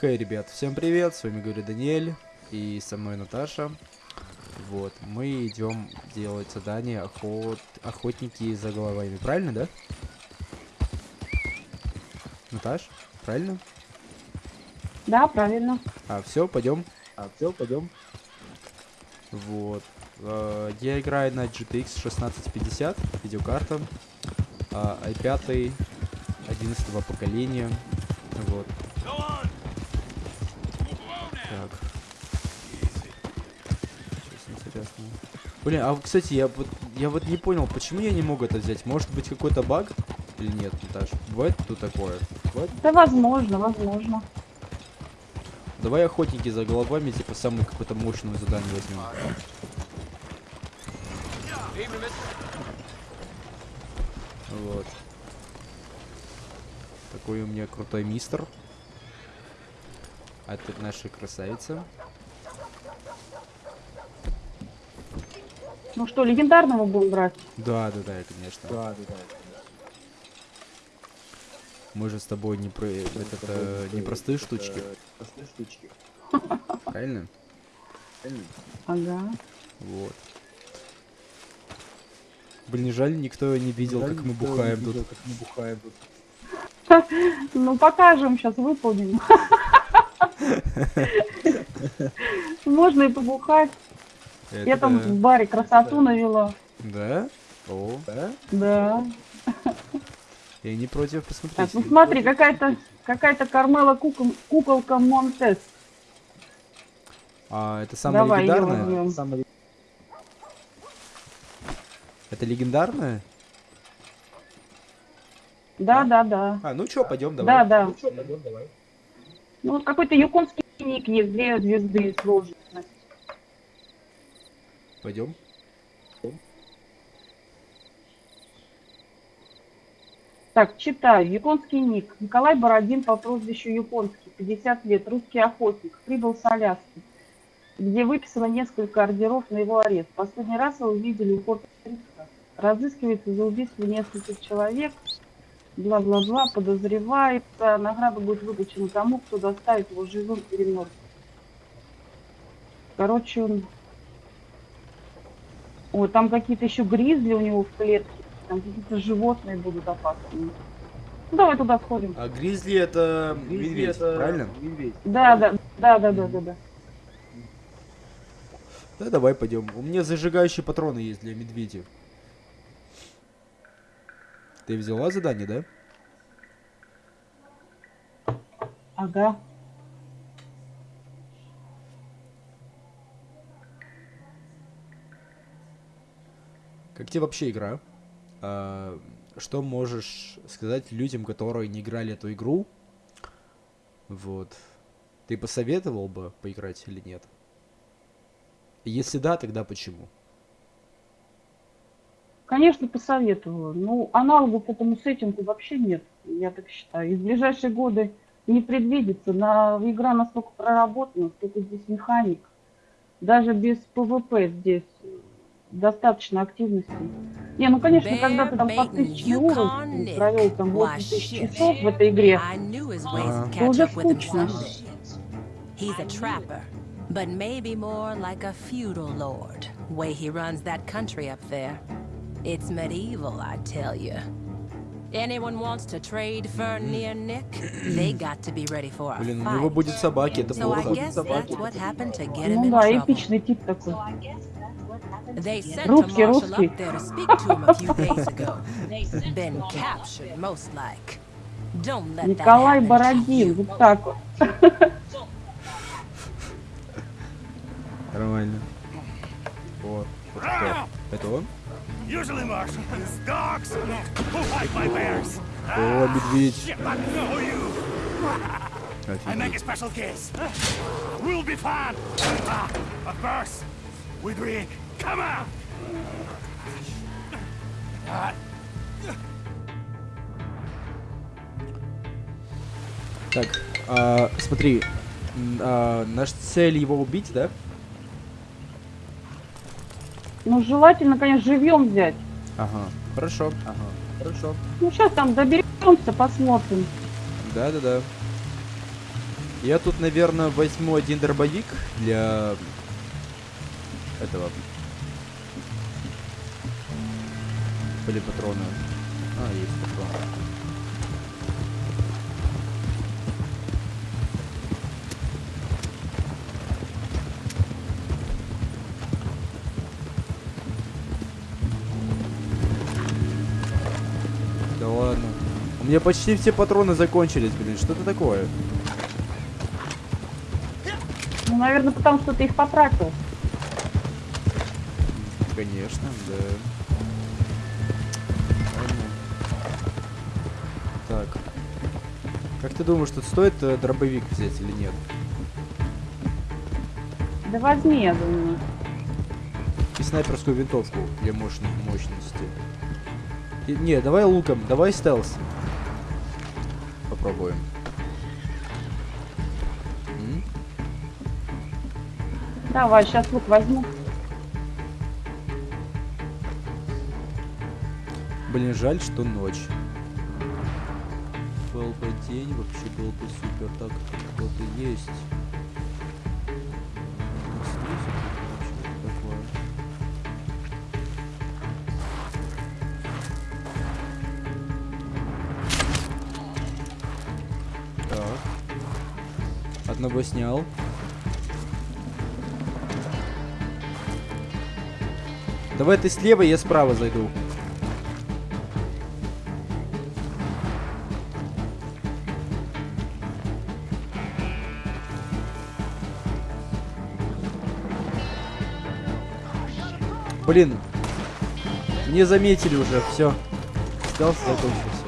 Хей, ребят, всем привет, с вами говорит Даниэль, и со мной Наташа. Вот, мы идем делать задание охот... охотники за головами, правильно, да? Наташ, правильно? Да, правильно. А, все, пойдем. А, все, пойдем. Вот. Э, Я играю на GTX 1650, видеокарта. а, i5 11 поколения. Вот. Блин, а кстати, я вот я вот не понял, почему я не могу это взять? Может быть какой-то баг или нет, Наташ? Бывает тут такое? Бывает? Да, возможно, возможно. Давай охотники за головами, типа самое какое-то мощное задание возьмем. Вот. Такой у меня крутой мистер. А тут наша красавица. Ну что, легендарного будем брать? Да, да, да, конечно. Да, да, да. Мы же с тобой не про этот, э, не простые штучки. Простые штучки. Правильно? Правильно? Ага. Вот. Блин, жаль, никто не видел, Жаль, как мы никто не бухаем видел, тут. как мы бухаем тут. Ну, покажем, сейчас выполним. Можно и побухать. Я там Это- в баре красоту навела. Да? О, Да? Да. я не против Так, посмотреть. ну смотри, какая-то какая-то Кармела кукол- куколка Монтес. А, это самое Давай возьмем. Самое Это легендарное? Да, да, да. А, ну чё, пойдем, Да, давай. да. Ну пойдем, давай. Ну, вот какой-то японский ник есть, две звезды сложно. Пойдем. Так, читаю. Японский ник. Николай Бородин по прозвищу Японский, 50 лет, русский охотник, прибыл с Аляски, где выписано несколько ордеров на его арест. Последний раз его видели у порта. Разыскивается за убийство нескольких человек, бла-бла-бла, подозревается. Награда будет выплачена тому, кто доставит его живым или мертвым. Короче, он... О, там какие-то еще гризли у него в клетке. Там какие-то животные будут опасные. Ну, давай туда сходим. А гризли это Гризли медведь, это правильно? Медведь. Да, да, да, да, да, да, да. Да, давай пойдем. У меня зажигающие патроны есть для медведя. Ты взяла задание, да? Ага. Как тебе вообще игра? А, что можешь сказать людям, которые не играли эту игру? Вот. Ты посоветовал бы поиграть или нет? Если да, тогда почему? Конечно, посоветовала. Ну, аналогов этому сеттингу вообще нет, я так считаю. И в ближайшие годы не предвидится. На, игра настолько проработана, столько здесь механик. Даже без ПВП здесь достаточно активности. Не, ну конечно, когда ты там по тысяче уровней провел там 8 тысяч часов в этой игре, Угу. Кач Уже скучно. He's a trapper, but maybe more like a feudal lord. Way he runs that country up there. It's medieval, I tell you. Anyone wants to trade for near Nick, they got to be ready for a Блин, у него будет собаки, это So I плохо. guess that's what happened to get him ну in да, trouble. эпичный тип такой. They sent Русский, a marshal русский. up there to speak to him a few days ago. Been captured, most like. Don't let that Николай Бородин, вот так вот. Нормально. Вот. Вот кто? Это он? О, медведь. I know you. I make a Офигеть. special case. We'll be fine. Ah, but first, we drink. Come on. Так, а, смотри, м, а, наша цель его убить, да? Ну, желательно, конечно, живьем взять. Ага, хорошо. Ага, хорошо. Ну, сейчас там доберемся, посмотрим. Да-да-да. Я тут, наверное, возьму один дробовик для этого. Были патроны. А, есть патроны. Да ладно. У меня почти все патроны закончились, блин. Что это такое? Ну, наверное, потому что ты их потратил. Конечно, да. Так. Как ты думаешь, тут стоит э, дробовик взять или нет? Да возьми, я думаю. И снайперскую винтовку для мощных мощности. И- не, давай луком, давай стелс. Попробуем. М? Давай, сейчас лук возьму. Блин, жаль, что ночь. Был бы день, вообще был бы супер. Так, вот и есть. Так. Одного снял. Давай ты слева, я справа зайду. Блин, не заметили уже, все. Стелс закончился.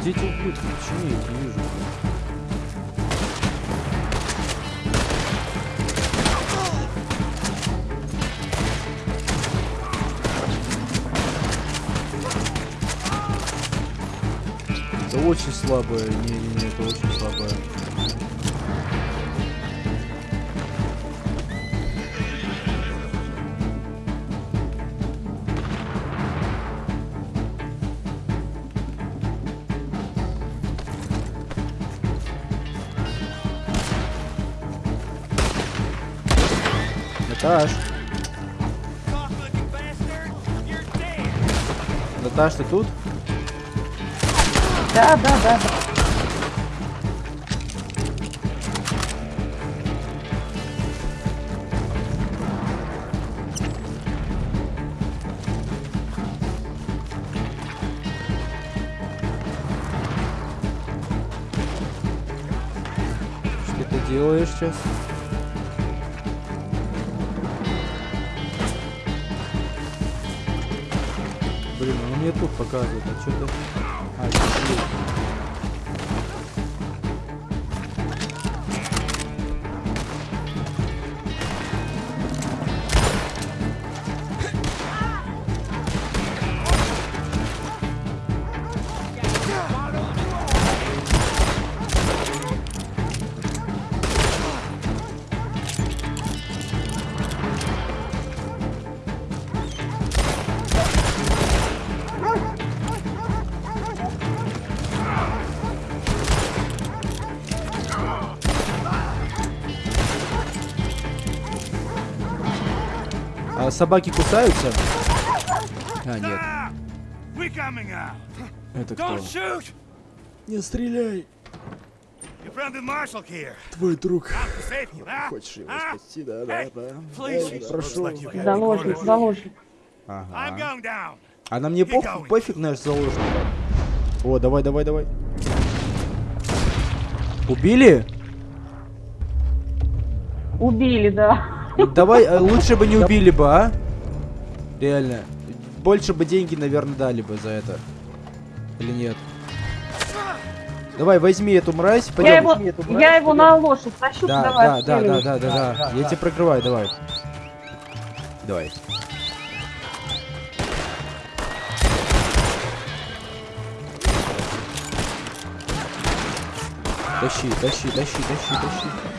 Где эти ублюдки? Почему я не вижу? Очень слабое. Не-не-не, это очень слабое. Наташ! Наташ, ты тут? Да, да, да. да. Что ты делаешь сейчас? Блин, он мне тут показывает, а что А собаки кусаются? А, нет. Это кто? Не стреляй! Твой друг. Хочешь его спасти, да, да, да. Looks прошу. Заложник, заложник. Ага. А на мне пофиг, пофиг наш заложник. О, давай, давай, давай. Убили? Убили, да. Давай, э, лучше бы не убили бы, а? Реально. Больше бы деньги, наверное, дали бы за это. Или нет? Давай, возьми эту мразь, Я пойдем. его, я его на лошадь тащу, Да, давай, да, да, да, отстреливай. да, да, да. Я тебя прикрываю, давай. Давай. Тащи, тащи, тащи, тащи, тащи.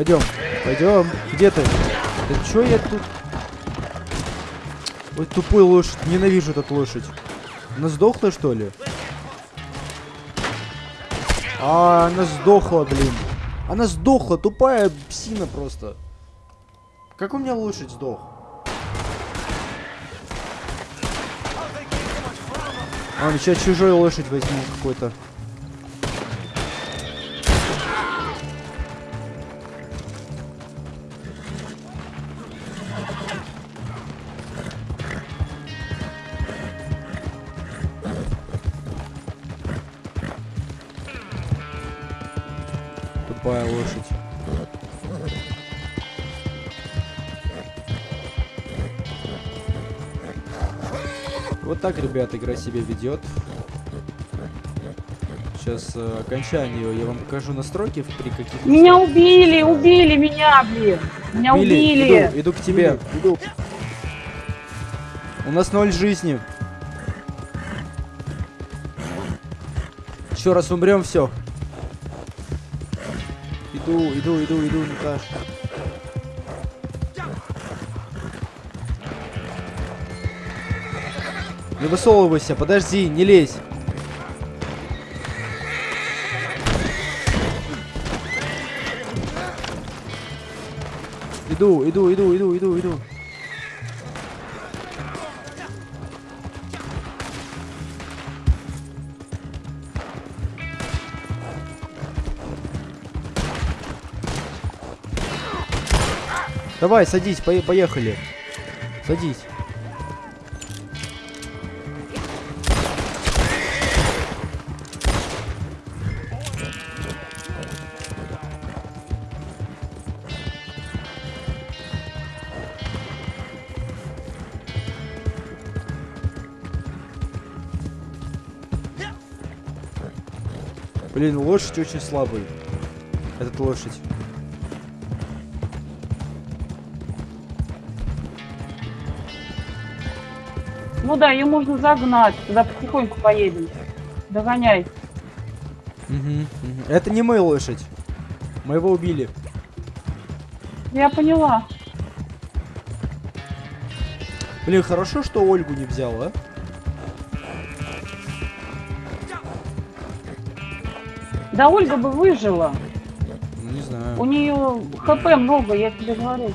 Пойдем, пойдем. Где ты? Да чё я тут? Ой, тупой лошадь. Ненавижу эту лошадь. Она сдохла, что ли? А, она сдохла, блин. Она сдохла, тупая псина просто. Как у меня лошадь сдох? А, сейчас чужой лошадь возьму какой-то. Тупая лошадь. Вот так, ребят, игра себя ведет. Сейчас э, окончание я вам покажу настройки при каких Меня убили, убили меня, блин. Меня убили. Иду, иду к тебе. Иду. У нас ноль жизни. Еще раз умрем, все. Иду, иду, иду, иду, Наташ. Не высовывайся, подожди, не лезь. Иду, иду, иду, иду, иду, иду. Давай, садись, пое- поехали. Садись. Блин, лошадь очень слабый. Этот лошадь. Ну да, ее можно загнать. Туда потихоньку поедем. Догоняй. Мгм. Это не моя лошадь. Моего убили. Я поняла. Блин, хорошо, что Ольгу не взял, а? Да Ольга бы выжила. Не знаю. У нее хп много, я тебе говорю.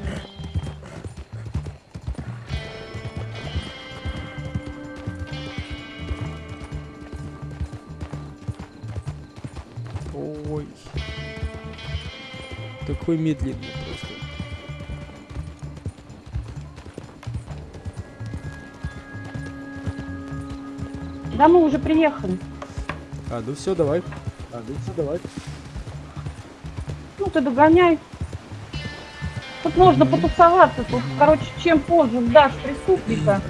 Такой медленный просто. Да мы уже приехали. А, ну все, давай. А, ну все, давай. Ну ты догоняй. Тут можно потусоваться. Тут, короче, чем позже сдашь преступника,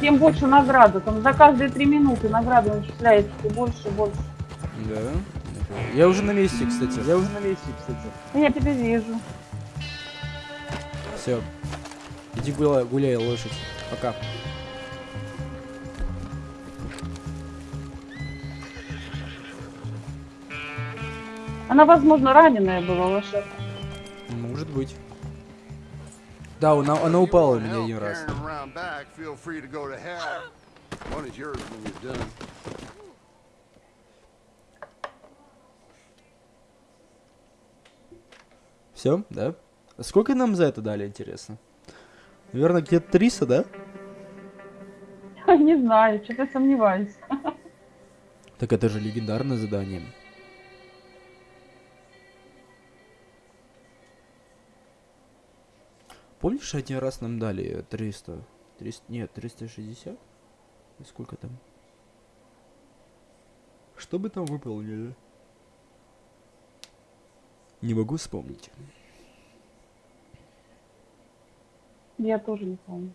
тем больше награда. Там за каждые три минуты награда начисляется все больше и больше. Да. Я уже на месте, кстати. Я уже на месте, кстати. Ну, Я тебя вижу. Все. Иди гуляй, гуляй, лошадь. Пока. Она, возможно, раненая была лошадь. Может быть. Да, она, она упала у меня один раз. Все, да? А сколько нам за это дали, интересно? Наверное, где-то 300, да? Не знаю, что-то сомневаюсь. Так это же легендарное задание. Помнишь, один раз нам дали 300? 300 нет, 360? И Сколько там? Что бы там выполнили? Не могу вспомнить. Я тоже не помню.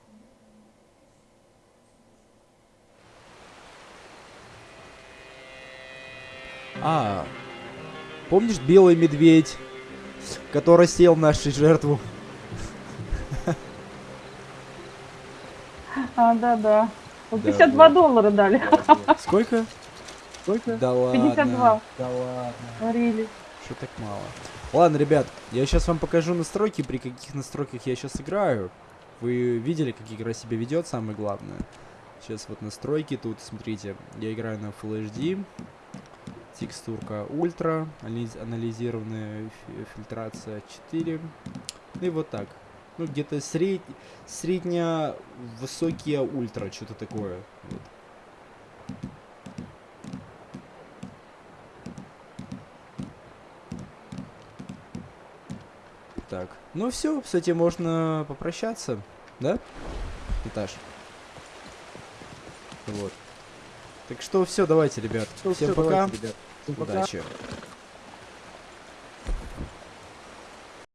А, помнишь белый медведь, который сел нашу жертву? А, да-да. Вот Да, 52 да. доллара дали. Сколько? Сколько? Да ладно. 52. Да ладно. Говорили. Что так мало? Ладно, ребят, я сейчас вам покажу настройки, при каких настройках я сейчас играю. Вы видели, как игра себя ведет, самое главное. Сейчас вот настройки тут, смотрите, я играю на Full HD. Текстурка ультра, анализ- анализированная фи- фильтрация 4. И вот так. Ну, где-то сред... средняя высокие ультра, что-то такое. Вот. Так, ну все, с этим можно попрощаться, да? Этаж. Вот. Так что все, давайте, ребят. Ну, Всем всё, пока. давайте, ребят. Всем пока. Удачи.